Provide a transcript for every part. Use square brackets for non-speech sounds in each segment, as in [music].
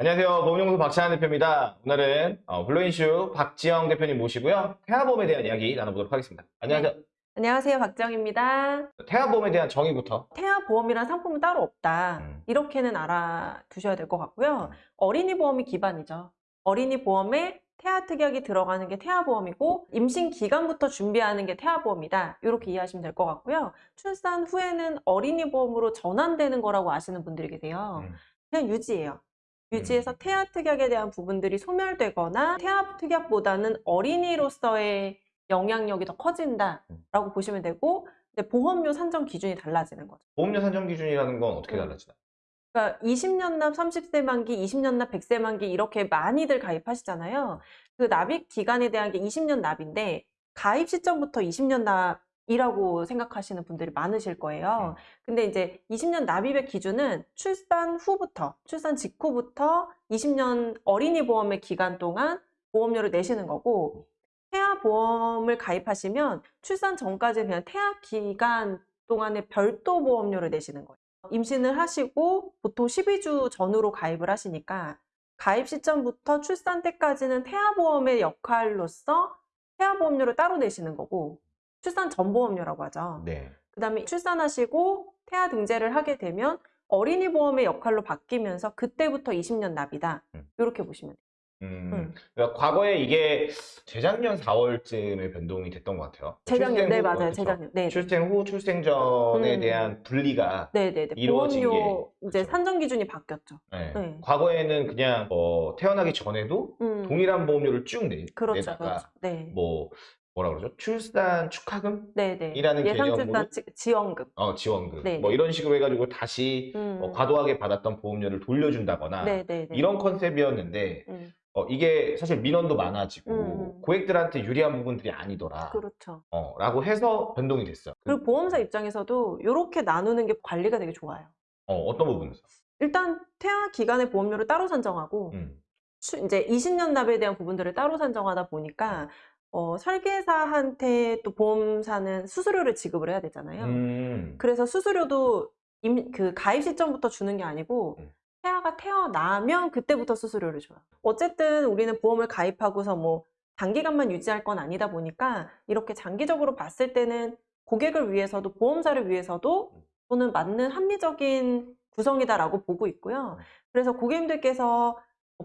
안녕하세요. 보험연구소 박찬환 대표입니다. 오늘은 어, 블루인슈 박지영 대표님 모시고요. 태아보험에 대한 이야기 나눠보도록 하겠습니다. 안녕하세요. 안녕하세요. 박정입니다. 태아보험에 대한 정의부터. 태아보험이란 상품은 따로 없다. 음. 이렇게는 알아두셔야 될 것 같고요. 음. 어린이 보험이 기반이죠. 어린이 보험에 태아 특약이 들어가는 게 태아보험이고 임신 기간부터 준비하는 게 태아보험이다. 이렇게 이해하시면 될 것 같고요. 출산 후에는 어린이 보험으로 전환되는 거라고 아시는 분들이 계세요. 음. 그냥 유지예요. 유지해서 태아 특약에 대한 부분들이 소멸되거나 태아 특약보다는 어린이로서의 영향력이 더 커진다라고 보시면 되고 근데 보험료 산정 기준이 달라지는 거죠. 보험료 산정 기준이라는 건 어떻게 음. 달라지나? 그러니까 20년 납, 30세 만기, 20년 납, 100세 만기 이렇게 많이들 가입하시잖아요. 그 납입 기간에 대한 게 20년 납인데 가입 시점부터 20년 납 이라고 생각하시는 분들이 많으실 거예요. 음. 근데 이제 20년 납입의 기준은 출산 후부터, 출산 직후부터 20년 어린이 보험의 기간 동안 보험료를 내시는 거고 태아 보험을 가입하시면 출산 전까지는 그냥 태아 기간 동안에 별도 보험료를 내시는 거예요. 임신을 하시고 보통 12주 전후로 가입을 하시니까 가입 시점부터 출산 때까지는 태아보험의 역할로서 태아보험료를 따로 내시는 거고 출산 전 보험료라고 하죠. 네. 그 다음에 출산하시고 태아 등재를 하게 되면 어린이 보험의 역할로 바뀌면서 그때부터 20년 납이다. 음. 이렇게 보시면 돼요. 음, 음. 그러니까 과거에 이게 재작년 4월쯤에 변동이 됐던 것 같아요. 재작년, 출생 네 후, 맞아요. 그쵸? 재작년. 네. 출생 후, 출생 전에 음. 대한 분리가 네네네. 이루어진 보험료 게 이제 그쵸. 산정 기준이 바뀌었죠. 네. 네. 과거에는 그냥 어, 태어나기 전에도 음. 동일한 보험료를 쭉 내, 그렇죠, 내다가 그렇죠. 네. 뭐 뭐라 그러죠? 출산 축하금, 네네. 이라는 예상 출산 지- 지원금. 어, 지원금 네. 뭐 이런 식으로 해가지고 다시 음. 어, 과도하게 받았던 보험료를 돌려준다거나 네네네. 이런 컨셉이었는데 음. 어, 이게 사실 민원도 많아지고 음. 고객들한테 유리한 부분들이 아니더라. 그렇죠. 어, 라고 해서 변동이 됐어요. 그리고 보험사 입장에서도 이렇게 나누는 게 관리가 되게 좋아요. 어, 어떤 부분에서? 일단 태아 기간의 보험료를 따로 산정하고 음. 추- 이제 20년 납에 대한 부분들을 따로 산정하다 보니까 어, 설계사한테 또 보험사는 수수료를 지급을 해야 되잖아요. 음. 그래서 수수료도 임, 그 가입 시점부터 주는 게 아니고 음. 태아가 태어나면 그때부터 수수료를 줘요. 어쨌든 우리는 보험을 가입하고서 뭐 단기간만 유지할 건 아니다 보니까 이렇게 장기적으로 봤을 때는 고객을 위해서도 보험사를 위해서도 음. 또는 맞는 합리적인 구성이다라고 보고 있고요. 음. 그래서 고객님들께서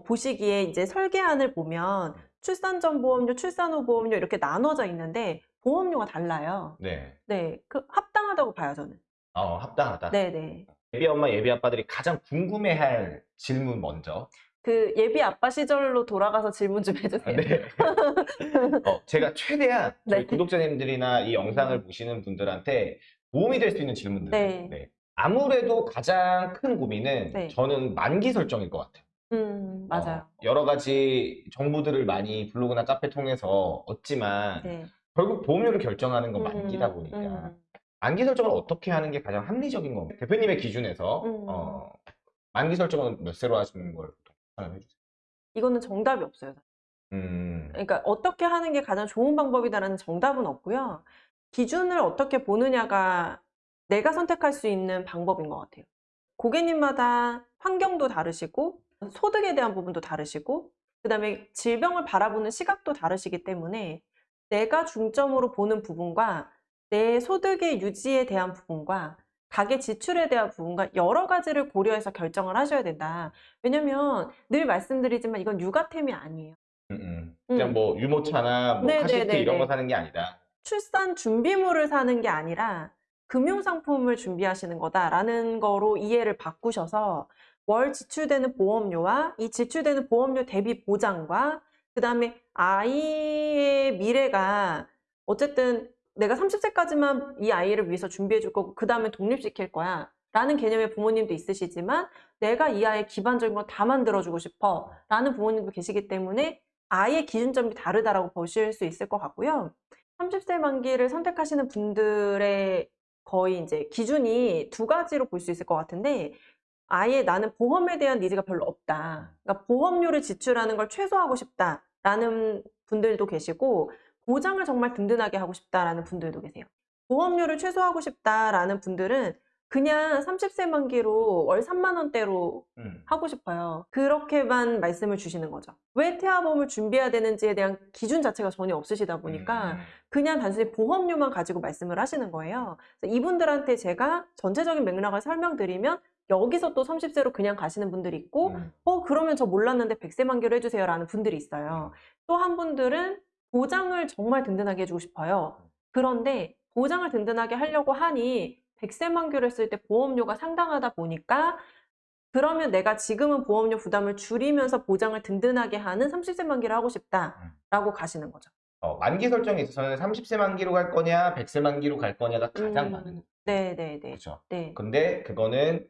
보시기에 이제 설계안을 보면 음. 출산 전 보험료, 출산 후 보험료 이렇게 나눠져 있는데 보험료가 달라요. 네. 네, 그 합당하다고 봐요 저는. 어, 합당하다. 네, 네. 예비 엄마, 예비 아빠들이 가장 궁금해할 질문 먼저. 그 예비 아빠 시절로 돌아가서 질문 좀 해주세요. 네. 어, 제가 최대한 [laughs] 저희 네. 구독자님들이나 이 영상을 보시는 분들한테 도움이 될 수 있는 질문들. 네. 아무래도 가장 큰 고민은 네. 저는 만기 설정일 것 같아요. 음, 맞아요. 어, 여러 가지 정보들을 많이 블로그나 카페 통해서 얻지만 네. 결국 보험료를 결정하는 건 만기다 음, 보니까 음. 만기 설정을 어떻게 하는 게 가장 합리적인 겁니다. 대표님의 기준에서 음. 어, 만기 설정은 몇 세로 하시는 걸 추천해 주세요. 이거는 정답이 없어요. 음, 그러니까 어떻게 하는 게 가장 좋은 방법이다라는 정답은 없고요. 기준을 어떻게 보느냐가 내가 선택할 수 있는 방법인 것 같아요. 고객님마다 환경도 다르시고 소득에 대한 부분도 다르시고 그 다음에 질병을 바라보는 시각도 다르시기 때문에 내가 중점으로 보는 부분과 내 소득의 유지에 대한 부분과 가계 지출에 대한 부분과 여러 가지를 고려해서 결정을 하셔야 된다. 왜냐면 늘 말씀드리지만 이건 육아템이 아니에요. 음, 음. 그냥 음. 뭐 유모차나 뭐 네, 카시트 네, 네, 이런 거 네. 사는 게 아니다. 출산 준비물을 사는 게 아니라 금융상품을 준비하시는 거다라는 거로 이해를 바꾸셔서 월 지출되는 보험료와 이 지출되는 보험료 대비 보장과 그 다음에 아이의 미래가 어쨌든 내가 30세까지만 이 아이를 위해서 준비해 줄 거고 그 다음에 독립시킬 거야 라는 개념의 부모님도 있으시지만 내가 이 아이의 기반적인 걸 다 만들어주고 싶어 라는 부모님도 계시기 때문에 아이의 기준점이 다르다라고 보실 수 있을 것 같고요. 30세 만기를 선택하시는 분들의 거의 이제 기준이 두 가지로 볼 수 있을 것 같은데 아예 나는 보험에 대한 니즈가 별로 없다. 그러니까 보험료를 지출하는 걸 최소화하고 싶다라는 분들도 계시고 보장을 정말 든든하게 하고 싶다라는 분들도 계세요. 보험료를 최소화하고 싶다라는 분들은 그냥 30세 만기로 월 3만 원대로 음. 하고 싶어요. 그렇게만 말씀을 주시는 거죠. 왜 태아보험을 준비해야 되는지에 대한 기준 자체가 전혀 없으시다 보니까 음. 그냥 단순히 보험료만 가지고 말씀을 하시는 거예요. 이분들한테 제가 전체적인 맥락을 설명드리면 여기서 또 30세로 그냥 가시는 분들이 있고 음. 어 그러면 저 몰랐는데 100세 만기로 해주세요 라는 분들이 있어요. 또 한 분들은 보장을 정말 든든하게 해주고 싶어요. 그런데 보장을 든든하게 하려고 하니 100세 만기로 했을 때 보험료가 상당하다 보니까 그러면 내가 지금은 보험료 부담을 줄이면서 보장을 든든하게 하는 30세 만기를 하고 싶다라고 가시는 거죠. 어, 만기 설정에 있어서는 30세 만기로 갈 거냐, 100세 만기로 갈 거냐가 가장 음, 많은 거죠. 네네네. 그렇죠. 네. 근데 그거는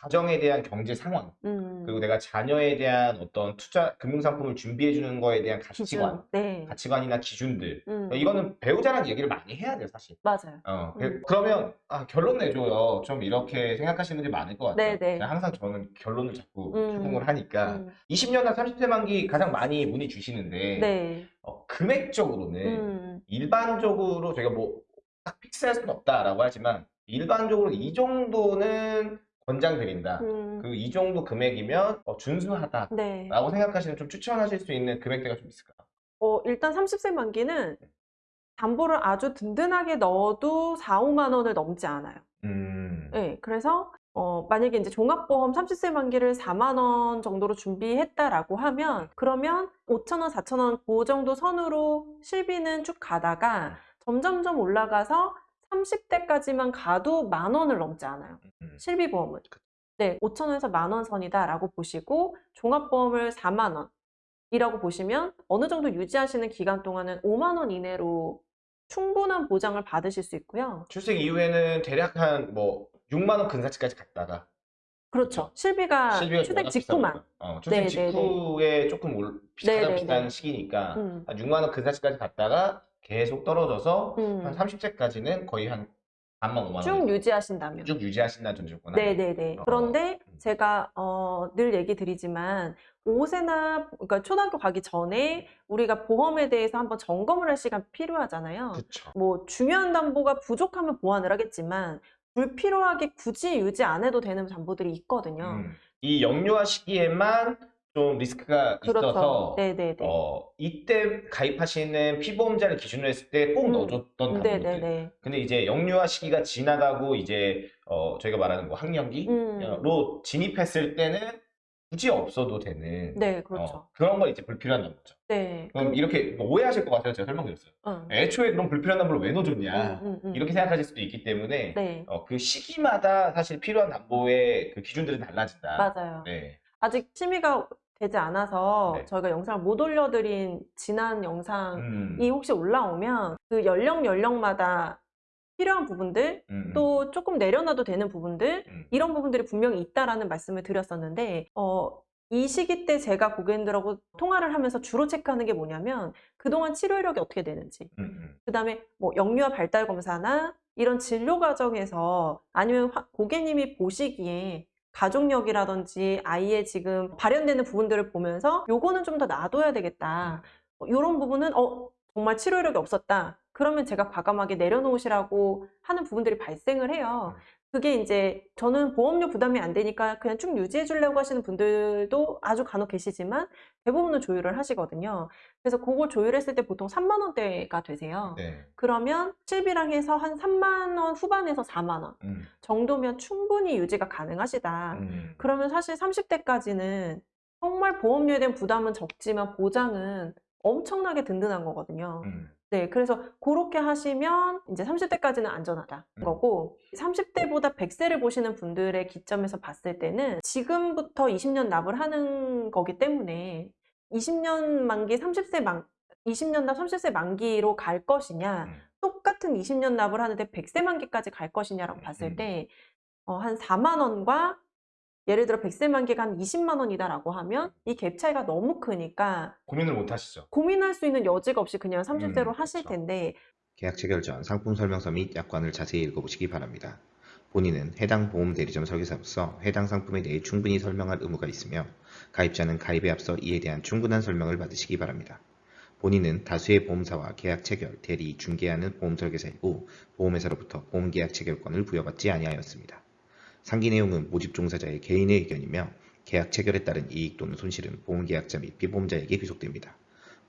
가정에 대한 경제 상황, 음, 그리고 내가 자녀에 대한 어떤 투자, 금융 상품을 준비해 주는 거에 대한 가치관. 네. 가치관이나 기준들. 음, 이거는 배우자랑 얘기를 많이 해야 돼요, 사실. 맞아요. 어, 그- 음. 그러면 아, 결론 내줘요. 좀 이렇게 생각하시는 분들이 많을 것 같아요. 네네. 제가 항상 저는 결론을 자꾸 음. 추궁을 하니까 음, 20년당 30세 만기 가장 많이 문의 주시는데 네. 어, 금액적으로는 음, 일반적으로 저희가 뭐 딱 픽스할 수는 없다라고 하지만 일반적으로 이 정도는 권장 드린다. 음, 그이 정도 금액이면 어, 준수하다라고 네. 생각하시는 좀 추천하실 수 있는 금액대가 좀 있을까요? 어, 일단 30세 만기는 담보를 아주 든든하게 넣어도 4, 5만 원을 넘지 않아요. 음. 네, 그래서 어, 만약에 이제 종합보험 30세 만기를 4만 원 정도로 준비했다라고 하면 그러면 5천 원, 4천 원 그 정도 선으로 실비는 쭉 가다가 점점점 올라가서 30대까지만 가도 만 원을 넘지 않아요. 음. 실비보험은. 네, 5천 원에서 만 원 선이다라고 보시고 종합보험을 4만 원이라고 보시면 어느 정도 유지하시는 기간 동안은 5만 원 이내로 충분한 보장을 받으실 수 있고요. 출생 이후에는 대략 한 뭐 6만 원 근사치까지 갔다가 그렇죠. 실비가 실비가 출생 직후만. 어, 출생 네, 네, 네. 직후에 조금 올, 네, 가장 네, 비싼 네. 시기니까 음. 한 6만 원 근사치까지 갔다가 계속 떨어져서 음. 한 30세까지는 거의 한 3만 5만 쭉원 유지하신다면. 쭉 유지하신다는 전제구나. 네네네. 어. 그런데 음. 제가 어, 늘 얘기 드리지만 5세나 그러니까 초등학교 가기 전에 우리가 보험에 대해서 한번 점검을 할 시간 필요하잖아요. 그쵸. 뭐 중요한 담보가 부족하면 보완을 하겠지만 불필요하게 굳이 유지 안 해도 되는 담보들이 있거든요. 음. 이 영유아 시기에만 좀 리스크가 그렇죠. 있어서 네네네. 어, 이때 가입하시는 피보험자를 기준으로 했을 때꼭 음. 넣어줬던 담보들. 네네네. 근데 이제 영유아 시기가 지나가고 이제 어, 저희가 말하는 뭐 학령기로 음. 진입했을 때는 굳이 없어도 되는 네, 그렇죠. 어, 그런 건 이제 불필요한 담보죠. 네. 그럼 그- 이렇게 뭐 오해하실 것 같아서 제가 설명드렸어요. 응. 애초에 그럼 불필요한 담보를 왜 넣어줬냐 음, 음, 음. 이렇게 생각하실 수도 있기 때문에 네, 어, 그 시기마다 사실 필요한 담보의 그 기준들은 달라진다. 맞아요. 네. 아직 심의가 되지 않아서 네. 저희가 영상을 못 올려드린 지난 영상이 음, 혹시 올라오면 그 연령 연령마다 필요한 부분들 음, 또 조금 내려놔도 되는 부분들 음. 이런 부분들이 분명히 있다라는 말씀을 드렸었는데 어, 이 시기 때 제가 고객님들하고 통화를 하면서 주로 체크하는 게 뭐냐면 그동안 치료 이력이 어떻게 되는지 음, 음. 그다음에 뭐 영유아 발달 검사나 이런 진료 과정에서 아니면 화- 고객님이 보시기에 가족력이라든지 아이의 지금 발현되는 부분들을 보면서 요거는 좀 더 놔둬야 되겠다. 이런 부분은 어 정말 치료 이력이 없었다. 그러면 제가 과감하게 내려놓으시라고 하는 부분들이 발생을 해요. 그게 이제 저는 보험료 부담이 안 되니까 그냥 쭉 유지해 주려고 하시는 분들도 아주 간혹 계시지만 대부분은 조율을 하시거든요. 그래서 그걸 조율했을 때 보통 3만 원대가 되세요. 네. 그러면 실비랑 해서 한 3만 원 후반에서 4만 원 음, 정도면 충분히 유지가 가능하시다. 음. 그러면 사실 30대까지는 정말 보험료에 대한 부담은 적지만 보장은 엄청나게 든든한 거거든요. 음. 네, 그래서 그렇게 하시면 이제 30대까지는 안전하다 음. 거고 30대보다 100세를 보시는 분들의 기점에서 봤을 때는 지금부터 20년 납을 하는 거기 때문에 20년 만기 30세 만 20년 납 30세 만기로 갈 것이냐 음. 똑같은 20년 납을 하는데 100세 만기까지 갈 것이냐라고 음. 봤을 때 어, 한 4만 원과 예를 들어 100세 만기가 한 20만 원이다라고 하면 이 갭 차이가 너무 크니까 고민을 못 하시죠. 고민할 수 있는 여지가 없이 그냥 30세로 음, 하실 그쵸. 텐데 계약 체결 전 상품 설명서 및 약관을 자세히 읽어보시기 바랍니다. 본인은 해당 보험 대리점 설계사로서 해당 상품에 대해 충분히 설명할 의무가 있으며 가입자는 가입에 앞서 이에 대한 충분한 설명을 받으시기 바랍니다. 본인은 다수의 보험사와 계약 체결, 대리, 중개하는 보험 설계사 이고 보험회사로부터 보험 계약 체결권을 부여받지 아니하였습니다. 상기 내용은 모집 종사자의 개인의 의견이며 계약 체결에 따른 이익 또는 손실은 보험계약자 및 피보험자에게 귀속됩니다.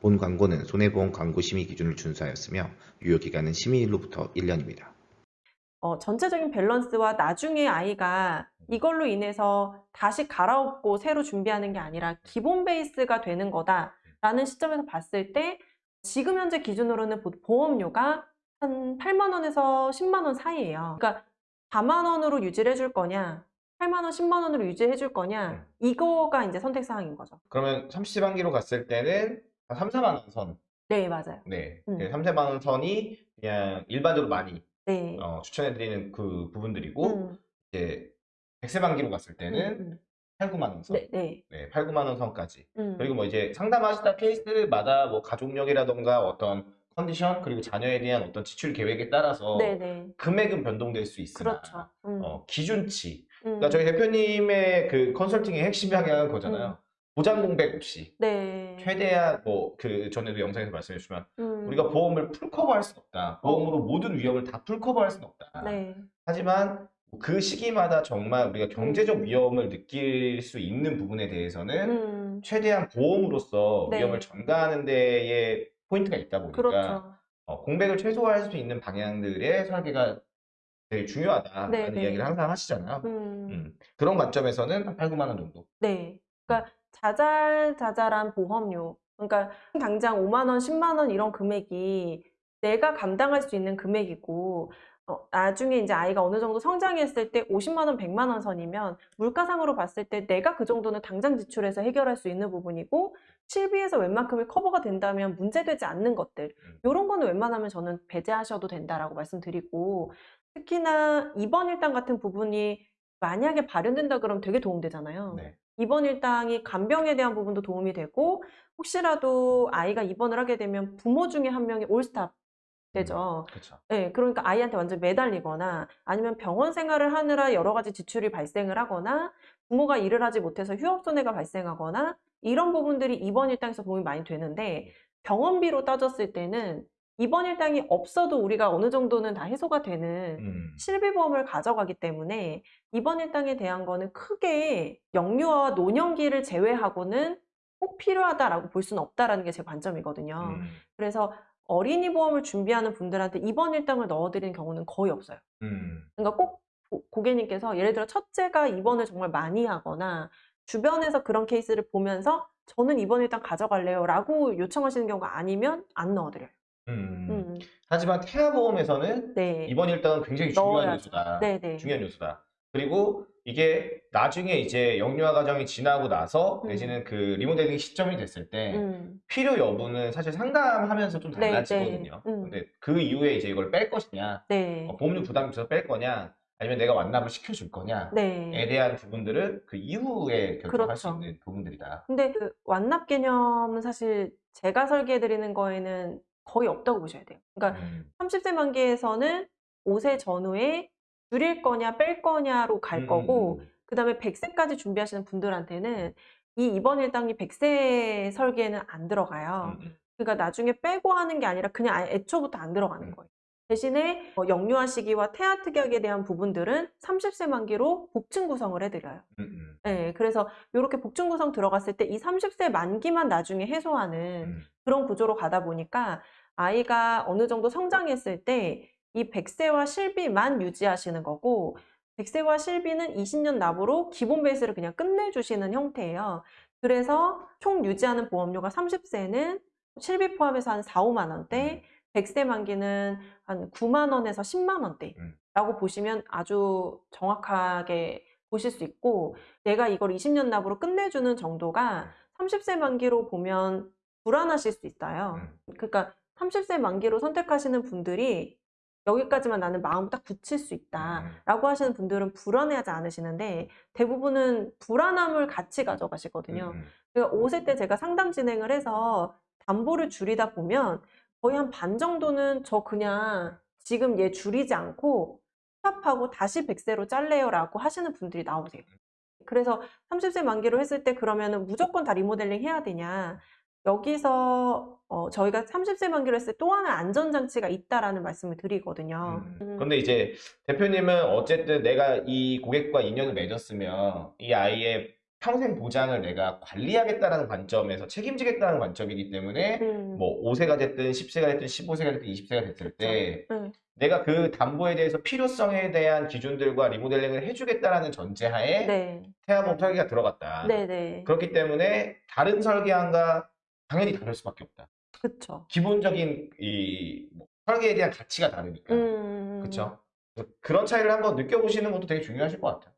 본 광고는 손해보험 광고 심의 기준을 준수하였으며 유효기간은 심의일로부터 1년입니다. 어, 전체적인 밸런스와 나중에 아이가 이걸로 인해서 다시 갈아엎고 새로 준비하는 게 아니라 기본 베이스가 되는 거다라는 시점에서 봤을 때 지금 현재 기준으로는 보- 보험료가 한 8만 원에서 10만 원 사이예요. 그러니까 4만 원으로 유지를 해줄 거냐, 8만 원, 10만 원으로 유지해 줄 거냐, 이거가 이제 선택 사항인 거죠. 그러면 30만기로 갔을 때는 한 3, 4만 원 선. 네, 맞아요. 네. 음. 3, 4만 원 선이 그냥 일반적으로 많이 네. 어, 추천해드리는 그 부분들이고 음, 이제 100세 만기로 갔을 음, 때는 음. 8, 9만 원 선. 네, 네. 네, 8, 9만 원 선까지. 음. 그리고 뭐 이제 상담하시다 케이스마다 뭐 가족력이라던가 어떤 컨디션 그리고 자녀에 대한 어떤 지출 계획에 따라서 네, 네. 금액은 변동될 수 있으나 그렇죠. 음. 어, 기준치. 음. 그러니까 저희 대표님의 그 컨설팅의 핵심 방향은 그거잖아요. 보장 공백 없이 네. 최대한 뭐 그 전에도 영상에서 말씀해 주시면 음. 우리가 보험을 full cover할 수는 없다. 보험으로 모든 위험을 다 full cover할 수는 없다. 네. 하지만 그 시기마다 정말 우리가 경제적 음. 위험을 느낄 수 있는 부분에 대해서는 음. 최대한 보험으로서 네. 위험을 전가하는 데에 포인트가 있다 보니까 그렇죠. 어, 공백을 최소화할 수 있는 방향들의 설계가 되게 중요하다라는 네, 네. 이야기를 항상 하시잖아요. 음. 음, 그런 관점에서는 한 8, 9만 원 정도. 네. 그러니까 자잘자잘한 보험료. 그러니까 당장 5만 원, 10만 원 이런 금액이 내가 감당할 수 있는 금액이고 어, 나중에 이제 아이가 어느 정도 성장했을 때 50만 원, 100만 원 선이면 물가상으로 봤을 때 내가 그 정도는 당장 지출해서 해결할 수 있는 부분이고 실비에서 웬만큼이 커버가 된다면 문제되지 않는 것들 음. 이런 거는 웬만하면 저는 배제하셔도 된다라고 말씀드리고 특히나 입원 일당 같은 부분이 만약에 발현된다 그러면 되게 도움되잖아요. 네. 입원 일당이 간병에 대한 부분도 도움이 되고 혹시라도 아이가 입원을 하게 되면 부모 중에 한 명이 올스탑 되죠. 그렇죠. 네, 그러니까 아이한테 완전 매달리거나 아니면 병원 생활을 하느라 여러 가지 지출이 발생을 하거나 부모가 일을 하지 못해서 휴업 손해가 발생하거나 이런 부분들이 입원 일당에서 도움이 많이 되는데 병원비로 따졌을 때는 입원 일당이 없어도 우리가 어느 정도는 다 해소가 되는 음. 실비보험을 가져가기 때문에 입원 일당에 대한 거는 크게 영유아와 노년기를 제외하고는 꼭 필요하다라고 볼 수는 없다라는 게 제 관점이거든요. 음. 그래서 어린이 보험을 준비하는 분들한테 입원 일당을 넣어드리는 경우는 거의 없어요. 음. 그러니까 꼭 고- 고객님께서 예를 들어 첫째가 입원을 정말 많이 하거나 주변에서 그런 케이스를 보면서 저는 입원 일당 가져갈래요 라고 요청하시는 경우가 아니면 안 넣어드려요. 음. 음, 하지만 태아보험에서는 네. 입원 일당은 굉장히 중요한 넣어야죠. 요소다. 네네. 중요한 요소다. 그리고 이게 나중에 이제 영유아 과정이 지나고 나서 음. 내지는 그 리모델링 시점이 됐을 때 음, 필요 여부는 사실 상담하면서 좀 네, 달라지거든요. 네. 음. 근데 그 이후에 이제 이걸 뺄 것이냐, 네. 어, 보험료 부담 줘서 뺄 거냐, 아니면 내가 완납을 시켜줄 거냐에 네. 대한 부분들은 그 이후에 결정할 수 그렇죠. 있는 부분들이다. 근데 그 완납 개념은 사실 제가 설계해 드리는 거에는 거의 없다고 보셔야 돼요. 그러니까 음. 30세 만기에서는 5세 전후에 줄일 거냐 뺄 거냐로 갈 음, 거고 음, 그다음에 100세까지 준비하시는 분들한테는 이 입원 일당이 100세 설계에는 안 들어가요. 음, 음. 그러니까 나중에 빼고 하는 게 아니라 그냥 애초부터 안 들어가는 음. 거예요. 대신에 어, 영유아 시기와 태아 특약에 대한 부분들은 30세 만기로 복층 구성을 해드려요. 음, 음, 네, 그래서 이렇게 복층 구성 들어갔을 때 이 30세 만기만 나중에 해소하는 음. 그런 구조로 가다 보니까 아이가 어느 정도 성장했을 때이 100세와 실비만 유지하시는 거고 100세와 실비는 20년 납으로 기본 베이스를 그냥 끝내주시는 형태예요. 그래서 총 유지하는 보험료가 30세는 실비 포함해서 한 4, 5만 원대, 100세 만기는 한 9만 원에서 10만 원대라고 음. 보시면 아주 정확하게 보실 수 있고 내가 이걸 20년 납으로 끝내주는 정도가 30세 만기로 보면 불안하실 수 있어요. 음. 그러니까 30세 만기로 선택하시는 분들이 여기까지만 나는 마음 딱 굳힐 수 음. 있다 라고 하시는 분들은 불안해하지 않으시는데 대부분은 불안함을 같이 가져가시거든요. 음, 음. 그러니까 5세 때 제가 상담 진행을 해서 담보를 줄이다 보면 거의 한 반 정도는 저 그냥 지금 얘 줄이지 않고 스탑하고 다시 100세로 잘래요 라고 하시는 분들이 나오세요. 그래서 30세 만기로 했을 때 그러면은 무조건 다 리모델링 해야 되냐? 여기서 어, 저희가 30세 만기로 했을 때 또 하나 안전장치가 있다라는 말씀을 드리거든요. 음. 음. 근데 이제 대표님은 어쨌든 내가 이 고객과 인연을 맺었으면 이 아이의 평생 보장을 내가 관리하겠다라는 관점에서 책임지겠다는 관점이기 때문에 음. 뭐 5세가 됐든 10세가 됐든 15세가 됐든 20세가 됐을 때 음. 내가 그 담보에 대해서 필요성에 대한 기준들과 리모델링을 해주겠다라는 전제하에 네. 태아보험 설계가 들어갔다. 네 네. 그렇기 때문에 다른 설계안과 당연히 다를 수밖에 없다. 그쵸. 기본적인 이 뭐 설계에 대한 가치가 다르니까. 음. 그렇죠. 그런 차이를 한번 느껴보시는 것도 되게 중요하실 것 같아요.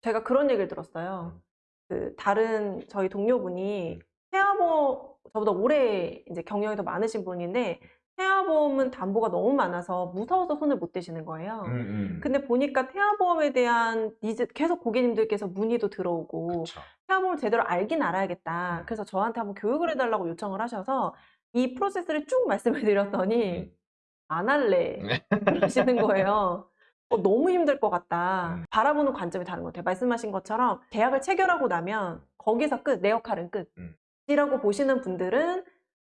제가 그런 얘기를 들었어요. 음. 그 다른 저희 동료분이 음. 태아보험 저보다 오래 이제 경력이 더 많으신 분인데 태아보험은 담보가 너무 많아서 무서워서 손을 못 대시는 거예요. 음, 음. 근데 보니까 태아보험에 대한 니즈 계속 고객님들께서 문의도 들어오고 그렇죠. 태아보험을 제대로 알긴 알아야겠다. 음. 그래서 저한테 한번 교육을 해달라고 요청을 하셔서 이 프로세스를 쭉 [laughs] 말씀을 드렸더니 음. 안 할래 [laughs] 네. 그러시는 거예요. 어, 너무 힘들 것 같다. 음. 바라보는 관점이 다른 것 같아요. 말씀하신 것처럼 계약을 체결하고 나면 거기서 끝, 내 역할은 끝. 음. 이라고 보시는 분들은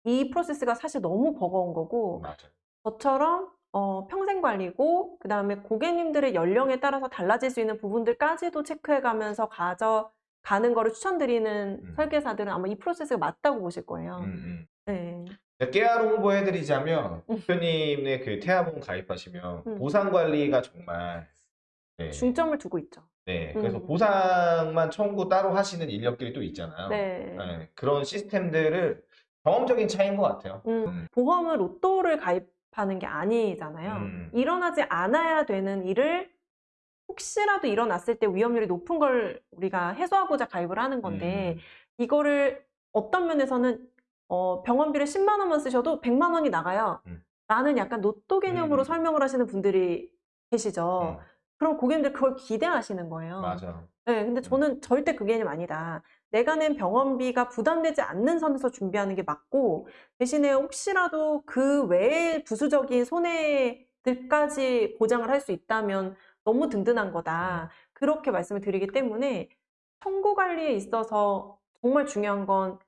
이 프로세스가 사실 너무 버거운 거고 맞아요. 저처럼 어, 평생 관리고 그 다음에 고객님들의 연령에 따라서 달라질 수 있는 부분들까지도 체크해가면서 가져 가는 거를 추천드리는 음. 설계사들은 아마 이 프로세스가 맞다고 보실 거예요. 음, 음. 네. 깨알 홍보해드리자면 음. 대표님의 그 태아보험 가입하시면 음. 보상 관리가 정말 네. 중점을 두고 있죠. 네. 그래서 음. 보상만 청구 따로 하시는 인력들이 또 있잖아요. 네. 네, 그런 시스템들을 경험적인 차이인 것 같아요. 음, 음. 보험은 로또를 가입하는 게 아니잖아요. 음. 일어나지 않아야 되는 일을 혹시라도 일어났을 때 위험률이 높은 걸 우리가 해소하고자 가입을 하는 건데 음. 이거를 어떤 면에서는 어, 병원비를 10만 원만 쓰셔도 100만 원이 나가요. 음. 라는 약간 로또 개념으로 음. 설명을 하시는 분들이 계시죠. 음, 그럼 고객님들 그걸 기대하시는 거예요. 맞아. 네, 근데 음. 저는 절대 그 개념 아니다. 내가 낸 병원비가 부담되지 않는 선에서 준비하는 게 맞고, 대신에 혹시라도 그 외의 부수적인 손해들까지 보장을 할 수 있다면 너무 든든한 거다. 그렇게 말씀을 드리기 때문에 청구 관리에 있어서 정말 중요한 건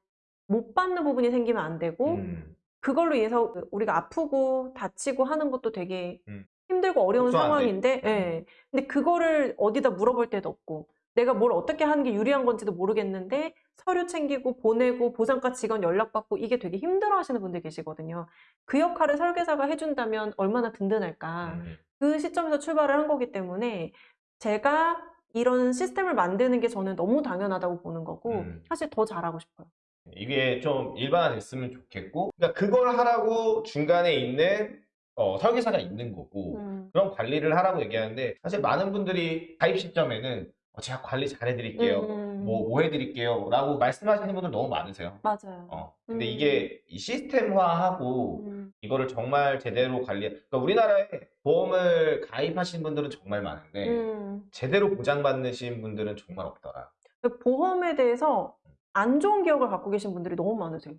못 받는 부분이 생기면 안 되고, 음. 그걸로 인해서 우리가 아프고 다치고 하는 것도 되게 음. 힘들고 어려운. 상황인데, 예. 근데 그거를 어디다 물어볼 데도 없고, 내가 뭘 어떻게 하는 게 유리한 건지도 모르겠는데, 서류 챙기고 보내고 보상과 직원 연락받고 이게 되게 힘들어 하시는 분들 계시거든요. 그 역할을 설계사가 해준다면 얼마나 든든할까. 음. 그 시점에서 출발을 한 거기 때문에 제가 이런 시스템을 만드는 게 저는 너무 당연하다고 보는 거고, 음. 사실 더 잘하고 싶어요. 이게 좀 일반화됐으면 좋겠고, 그러니까 그걸 하라고 중간에 있는 어, 설계사가 있는 거고, 음. 그런 관리를 하라고 얘기하는데, 사실 많은 분들이 가입 시점에는 어, 제가 관리 잘해드릴게요. 음. 뭐, 뭐 해드릴게요. 라고 말씀하시는 분들 너무 많으세요. 맞아요. 어, 근데 음. 이게 이 시스템화하고 음. 이거를 정말 제대로 관리, 그러니까 우리나라에 보험을 가입하신 분들은 정말 많은데, 음. 제대로 보장받으신 분들은 정말 없더라. 그 보험에 대해서 안 좋은 기억을 갖고 계신 분들이 너무 많으세요.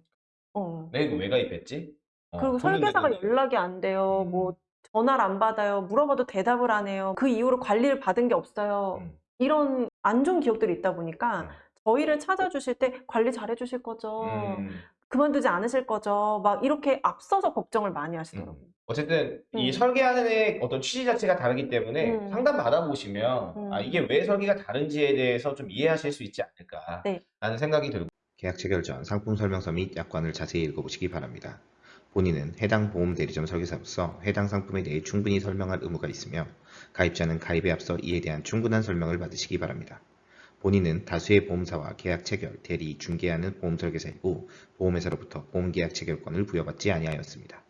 어. 내가 이거 왜 가입했지? 어, 그리고 설계사가. 연락이 안 돼요. 음. 뭐 전화를 안 받아요. 물어봐도 대답을 안 해요. 그 이후로 관리를 받은 게 없어요. 음. 이런 안 좋은 기억들이 있다 보니까 음. 저희를 찾아주실 때 관리 잘해 주실 거죠. 음. 그만두지 않으실 거죠. 막 이렇게 앞서서 걱정을 많이 하시더라고요. 어쨌든 이 음. 설계하는 애 어떤 취지 자체가 다르기 때문에 음. 상담 받아보시면 음. 아 이게 왜 설계가 다른지에 대해서 좀 이해하실 수 있지 않을까 네. 라는 생각이 들고 계약 체결 전 상품 설명서 및 약관을 자세히 읽어보시기 바랍니다. 본인은 해당 보험 대리점 설계사로서 해당 상품에 대해 충분히 설명할 의무가 있으며 가입자는 가입에 앞서 이에 대한 충분한 설명을 받으시기 바랍니다. 본인은 다수의 보험사와 계약 체결, 대리, 중개하는 보험 설계사이고 보험회사로부터 보험 계약 체결권을 부여받지 아니하였습니다.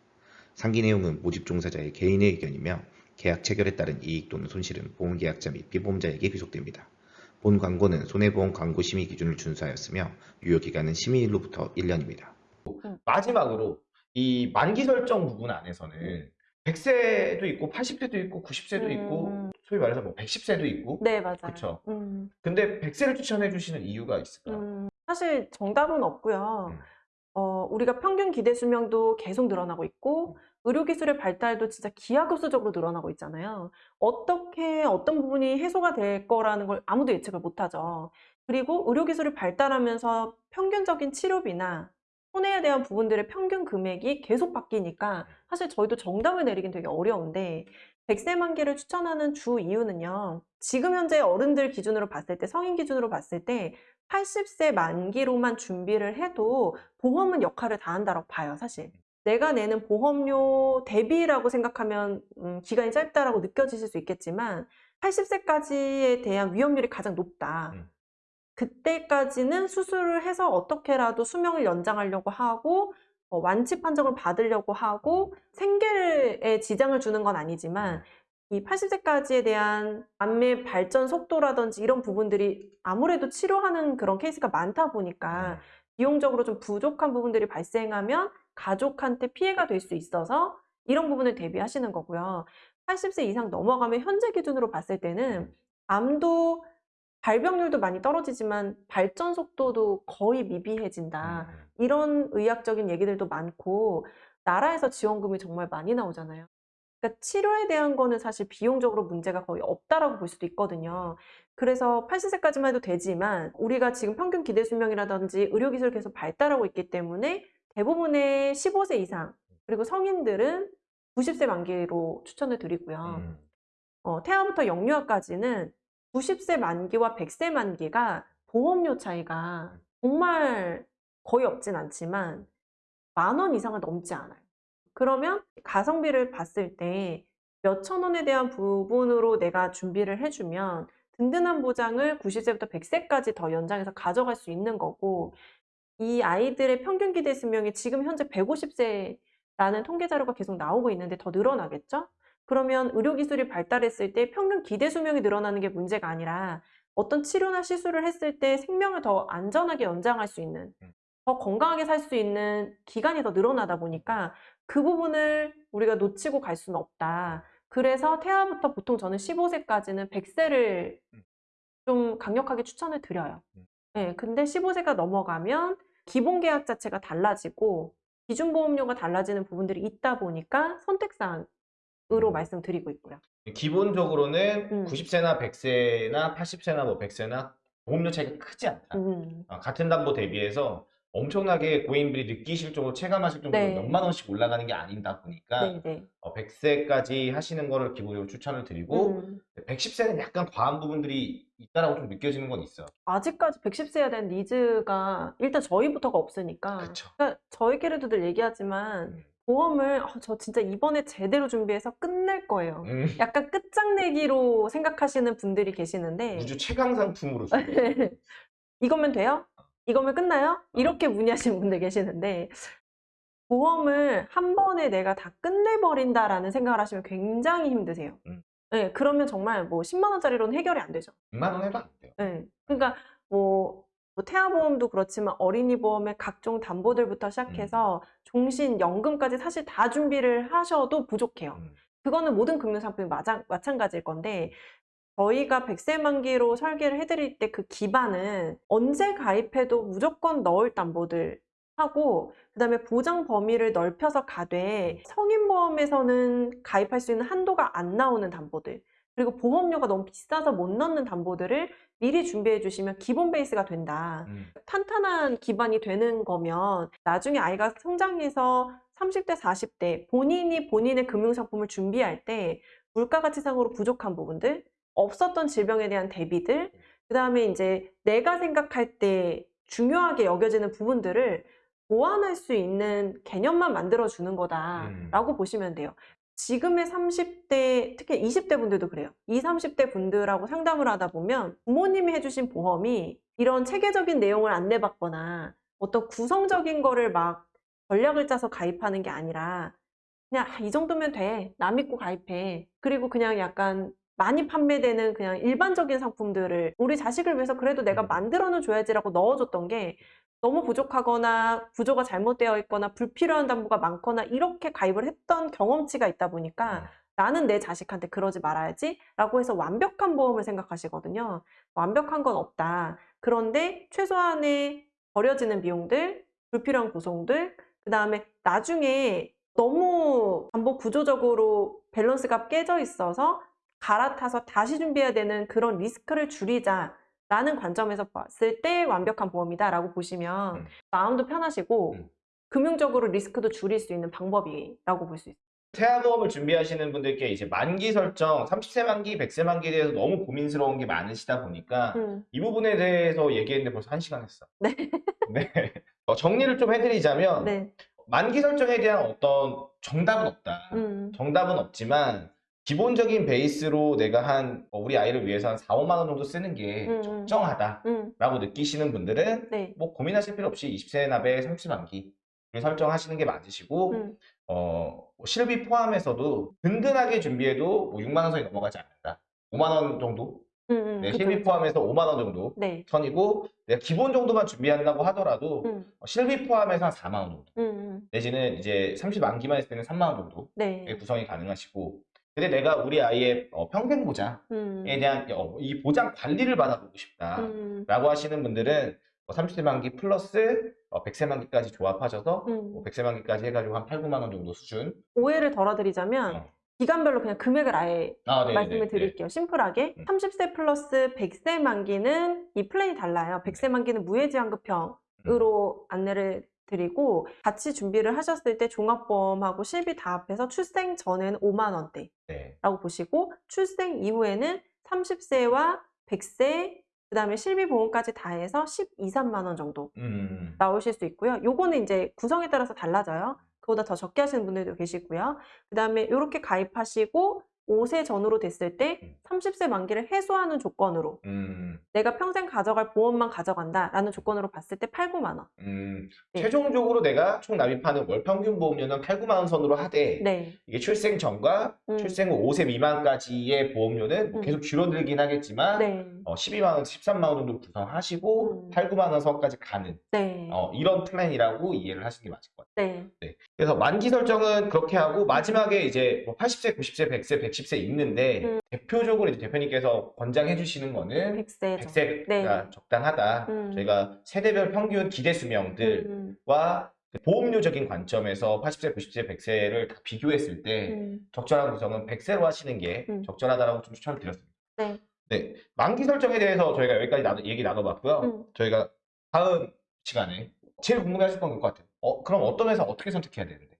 상기 내용은 모집 종사자의 개인의 의견이며 계약 체결에 따른 이익 또는 손실은 보험 계약자 및 피보험자에게 귀속됩니다. 본 광고는 손해보험 광고 심의 기준을 준수하였으며 유효 기간은 심의일로부터 1년입니다. 마지막으로 이 만기 설정 부분 안에서는 100세도 있고 80세도 있고 90세도 있고 음. 소위 말해서 뭐 110세도 있고 네, 맞아요. 그쵸. 음. 근데 100세를 추천해 주시는 이유가 있을까요? 음, 사실 정답은 없고요. 음. 어, 우리가 평균 기대 수명도 계속 늘어나고 있고, 의료기술의 발달도 진짜 기하급수적으로 늘어나고 있잖아요. 어떻게 어떤 부분이 해소가 될 거라는 걸 아무도 예측을 못 하죠. 그리고 의료기술이 발달하면서 평균적인 치료비나 손해에 대한 부분들의 평균 금액이 계속 바뀌니까 사실 저희도 정답을 내리긴 되게 어려운데 100세 만기를 추천하는 주 이유는요. 지금 현재 어른들 기준으로 봤을 때 성인 기준으로 봤을 때 80세 만기로만 준비를 해도 보험은 역할을 다 한다고 봐요, 사실. 내가 내는 보험료 대비라고 생각하면 음, 기간이 짧다라고 느껴지실 수 있겠지만 80세까지에 대한 위험률이 가장 높다. 음. 그때까지는 수술을 해서 어떻게라도 수명을 연장하려고 하고 어, 완치 판정을 받으려고 하고 생계에 지장을 주는 건 아니지만 이 80세까지에 대한 암의 발전 속도라든지 이런 부분들이 아무래도 치료하는 그런 케이스가 많다 보니까 비용적으로 좀 부족한 부분들이 발생하면 가족한테 피해가 될 수 있어서 이런 부분을 대비하시는 거고요. 80세 이상 넘어가면 현재 기준으로 봤을 때는 암도 발병률도 많이 떨어지지만 발전 속도도 거의 미비해진다. 음. 이런 의학적인 얘기들도 많고 나라에서 지원금이 정말 많이 나오잖아요. 그러니까 치료에 대한 거는 사실 비용적으로 문제가 거의 없다라고 볼 수도 있거든요. 그래서 80세까지만 해도 되지만 우리가 지금 평균 기대 수명이라든지 의료기술 계속 발달하고 있기 때문에 대부분의 15세 이상 그리고 성인들은 90세 만기로 추천을 드리고요. 음. 어, 태아부터 영유아까지는 90세 만기와 100세 만기가 보험료 차이가 정말 거의 없진 않지만 만 원 이상은 넘지 않아요. 그러면 가성비를 봤을 때 몇천 원에 대한 부분으로 내가 준비를 해주면 든든한 보장을 90세부터 100세까지 더 연장해서 가져갈 수 있는 거고 이 아이들의 평균 기대 수명이 지금 현재 150세라는 통계 자료가 계속 나오고 있는데 더 늘어나겠죠? 그러면 의료기술이 발달했을 때 평균 기대 수명이 늘어나는 게 문제가 아니라 어떤 치료나 시술을 했을 때 생명을 더 안전하게 연장할 수 있는, 더 건강하게 살 수 있는 기간이 더 늘어나다 보니까 그 부분을 우리가 놓치고 갈 수는 없다. 그래서 태아부터 보통 저는 15세까지는 100세를 좀 강력하게 추천을 드려요. 네, 근데 15세가 넘어가면 기본 계약 자체가 달라지고 기준 보험료가 달라지는 부분들이 있다 보니까 선택사항 으로 음. 말씀드리고 있고요. 기본적으로는 음. 90세나 100세나 80세나 뭐 100세나 보험료 차이가 크지 않다. 음, 아, 같은 담보 대비해서 엄청나게 고객님들이 느끼실 정도로 체감하실 정도로 네. 몇만 원씩 올라가는 게 아니다 보니까 네, 네. 어, 100세까지 하시는 거를 기본적으로 추천을 드리고 음, 110세는 약간 과한 부분들이 있다라고 좀 느껴지는 건 있어. 아직까지 110세에 대한 니즈가 일단 저희부터가 없으니까 그쵸. 그러니까 저희끼리도 늘 얘기하지만 음. 보험을 어, 저 진짜 이번에 제대로 준비해서 끝낼 거예요. 음, [laughs] 약간 끝장내기로 생각하시는 분들이 계시는데 우주 최강 상품으로. [laughs] 이거면 돼요? 이거면 끝나요? 이렇게 문의하시는 분들 계시는데 보험을 한 번에 내가 다 끝내버린다라는 생각을 하시면 굉장히 힘드세요. 음. 네, 그러면 정말 뭐 10만 원짜리로는 해결이 안 되죠. 100만 원 해도 안 돼요. 네, 그러니까 뭐, 뭐 태아보험도 그렇지만 어린이 보험의 각종 담보들부터 시작해서 종신, 연금까지 사실 다 준비를 하셔도 부족해요. 음. 그거는 모든 금융상품이 마찬, 마찬가지일 건데 저희가 100세 만기로 설계를 해드릴 때 그 기반은 언제 가입해도 무조건 넣을 담보들 하고 그 다음에 보장 범위를 넓혀서 가되 성인보험에서는 가입할 수 있는 한도가 안 나오는 담보들 그리고 보험료가 너무 비싸서 못 넣는 담보들을 미리 준비해 주시면 기본 베이스가 된다. 음. 탄탄한 기반이 되는 거면 나중에 아이가 성장해서 30대, 40대 본인이 본인의 금융상품을 준비할 때 물가가치상으로 부족한 부분들, 없었던 질병에 대한 대비들, 그 다음에 이제 내가 생각할 때 중요하게 여겨지는 부분들을 보완할 수 있는 개념만 만들어주는 거다라고 보시면 돼요. 지금의 30대, 특히 20대 분들도 그래요. 20, 30대 분들하고 상담을 하다 보면 부모님이 해주신 보험이 이런 체계적인 내용을 안내받거나 어떤 구성적인 거를 막 전략을 짜서 가입하는 게 아니라 그냥 아, 이 정도면 돼. 나 믿고 가입해. 그리고 그냥 약간 많이 판매되는 그냥 일반적인 상품들을 우리 자식을 위해서 그래도 내가 음. 만들어는 줘야지라고 넣어줬던 게 너무 부족하거나 구조가 잘못되어 있거나 불필요한 담보가 많거나 이렇게 가입을 했던 경험치가 있다 보니까 음. 나는 내 자식한테 그러지 말아야지 라고 해서 완벽한 보험을 생각하시거든요. 완벽한 건 없다. 그런데 최소한의 버려지는 비용들, 불필요한 구성들, 그 다음에 나중에 너무 담보 구조적으로 밸런스가 깨져 있어서 갈아타서 다시 준비해야 되는 그런 리스크를 줄이자. 라는 관점에서 봤을 때 완벽한 보험이다 라고 보시면 음. 마음도 편하시고 음. 금융적으로 리스크도 줄일 수 있는 방법이라고 볼 수 있어요. 태아보험을 준비하시는 분들께 이제 만기 설정, 30세 만기, 100세 만기에 대해서 너무 고민스러운 게 많으시다 보니까 음, 이 부분에 대해서 얘기했는데 벌써 한 시간 했어. 네. 네. 어, 정리를 좀 해드리자면 네. 만기 설정에 대한 어떤 정답은 없다. 음, 정답은 없지만 기본적인 베이스로 내가 한 어, 우리 아이를 위해서 한 4, 5만 원 정도 쓰는 게 음, 음. 적정하다라고 음, 느끼시는 분들은 네. 뭐 고민하실 필요 없이 20세 납에 30 만기 설정하시는 게 맞으시고 음, 어, 뭐 실비 포함해서도 든든하게 준비해도 뭐 6만 원 선이 넘어가지 않는다. 5만 원 정도? 음, 음, 네, 그쵸, 실비 그쵸. 포함해서 5만 원 정도 네. 선이고 내가 기본 정도만 준비한다고 하더라도 음, 어, 실비 포함해서 한 4만 원 정도. 내지는 이제 30 만기만 했을 때는 3만 원 정도 네. 구성이 가능하시고 근데 내가 우리 아이의 어, 평생 보장에 음, 대한 어, 이 보장 관리를 받아보고 싶다라고 음, 하시는 분들은 30세 만기 플러스 어, 100세 만기까지 조합하셔서 음. 뭐 100세 만기까지 해가지고 한 8, 9만 원 정도 수준 오해를 덜어드리자면 어. 기간별로 그냥 금액을 아예 아, 네, 말씀을 네, 네. 드릴게요. 심플하게. 음. 30세 플러스 100세 만기는 이 플랜이 달라요. 100세 만기는 무해지환급형으로 안내를 드리고 같이 준비를 하셨을 때 종합보험하고 실비 다 합해서 출생 전에는 5만 원대라고 네. 보시고 출생 이후에는 30세와 100세 그 다음에 실비 보험까지 다 해서 12, 3만 원 정도 음. 나오실 수 있고요. 요거는 이제 구성에 따라서 달라져요. 그보다 더 적게 하시는 분들도 계시고요. 그 다음에 이렇게 가입하시고 5세 전후로 됐을 때 음. 30세 만기를 해소하는 조건으로 음. 내가 평생 가져갈 보험만 가져간다라는 조건으로 봤을 때 8, 9만 원. 음. 네. 최종적으로 내가 총 납입하는 월 평균 보험료는 8, 9만 원 선으로 하되 네. 이게 출생 전과 음. 출생 후 5세 미만까지의 보험료는 뭐 음. 계속 줄어들긴 하겠지만 네. 어, 12만 원, 13만 원 정도 구성하시고 음. 8, 9만 원 선까지 가는 네. 어, 이런 플랜이라고 이해를 하시는 게 맞을 것 같아요. 네. 그래서 만기 설정은 그렇게 하고 마지막에 이제 뭐 80세, 90세, 100세, 110세 있는데 음. 대표적으로 이제 대표님께서 권장해 주시는 거는 100세죠. 100세가 네. 적당하다. 음. 저희가 세대별 평균 기대 수명들과 음, 그 보험료적인 관점에서 80세, 90세, 100세를 다 비교했을 때 음, 적절한 구성은 100세로 하시는 게 음. 적절하다라고 좀 추천을 드렸습니다. 네. 네. 만기 설정에 대해서 저희가 여기까지 나눠- 얘기 나눠봤고요. 음. 저희가 다음 시간에 제일 궁금해 하실 건 그것 같아요. 어, 그럼 어떤 회사 어떻게 선택해야 되는데?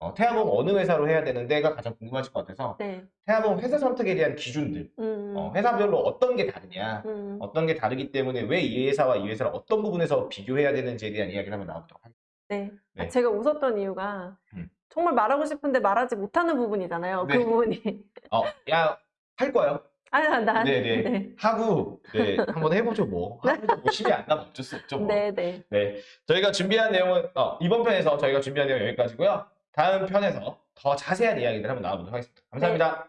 어, 태아보험 어느 회사로 해야 되는데가 가장 궁금하실 것 같아서 네. 태아보험 회사 선택에 대한 기준들, 음, 어, 회사별로 어떤 게 다르냐, 음, 어떤 게 다르기 때문에 왜 이 회사와 이 회사를 어떤 부분에서 비교해야 되는지에 대한 이야기를 한번 나눠보도록 하겠습니다. 네. 아, 네. 제가 웃었던 이유가 음. 정말 말하고 싶은데 말하지 못하는 부분이잖아요. 네. 그 부분이. 어, 야, 할 거예요. 아, 나. 네네. 네. 하고, 네, 한번 해보죠, 뭐. [laughs] 하고 뭐 심이 안 나면 어쩔 수 없죠, 뭐. 네, 네. 네, 저희가 준비한 내용은 어, 이번 편에서 저희가 준비한 내용 은 여기까지고요. 다음 편에서 더 자세한 이야기들 한번 나눠보도록 하겠습니다. 감사합니다.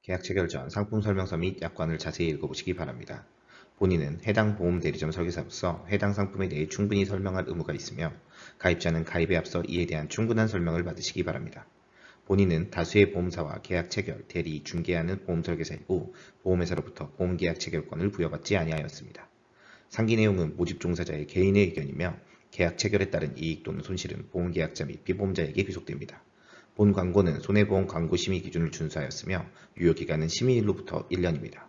계약 체결 전 상품 설명서 및 약관을 자세히 읽어보시기 바랍니다. 본인은 해당 보험 대리점 설계사로서 해당 상품에 대해 충분히 설명할 의무가 있으며 가입자는 가입에 앞서 이에 대한 충분한 설명을 받으시기 바랍니다. 본인은 다수의 보험사와 계약 체결, 대리, 중개하는 보험 설계사이고 보험회사로부터 보험 계약 체결권을 부여받지 아니하였습니다. 상기 내용은 모집 종사자의 개인의 의견이며 계약 체결에 따른 이익 또는 손실은 보험계약자 및 피보험자에게 귀속됩니다. 본 광고는 손해보험 광고 심의 기준을 준수하였으며 유효기간은 심의일로부터 1년입니다.